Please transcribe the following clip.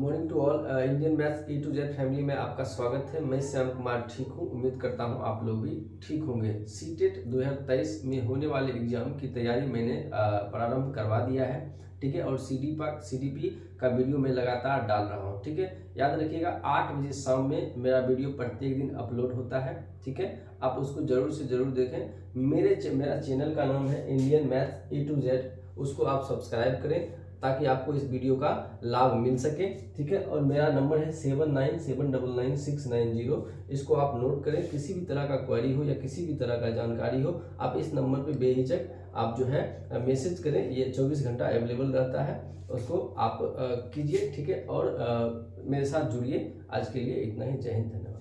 Morning to all Indian maths A to Z family में आपका स्वागत है। मैं श्याम कुमार ठीक हूँ। उम्मीद करता हूँ आप लोग भी ठीक होंगे। सी टेट दो हज़ार तेईस में होने वाले एग्ज़ाम की तैयारी मैंने uh, प्रारंभ करवा दिया है। ठीक है? और C D C D P का वीडियो मैं लगातार डाल रहा हूँ। ठीक है? याद रखिएगा आठ बजे शाम में मेरा वीडियो प्रत्येक दिन अपलोड होता है। ठीक है? आप उसको ज़रूर से ज़रूर देखें। मेरे मेरा चैनल का नाम है Indian maths A to Z उसको आप सब्सक्राइब करें। ताकि आपको इस वीडियो का लाभ मिल सके ठीक है? और मेरा नंबर है seven nine seven double nine six nine zero. इसको आप नोट करें किसी भी तरह का क्वेरी हो या किसी भी तरह का जानकारी हो आप इस नंबर पे बेहिचक आप जो है मैसेज करें ये चौबीस घंटा अवेलेबल रहता है। उसको आप कीजिए ठीक है? और आ, मेरे साथ जुड़िए। आज के लिए इतना ही। जय हिंद धन्यवाद।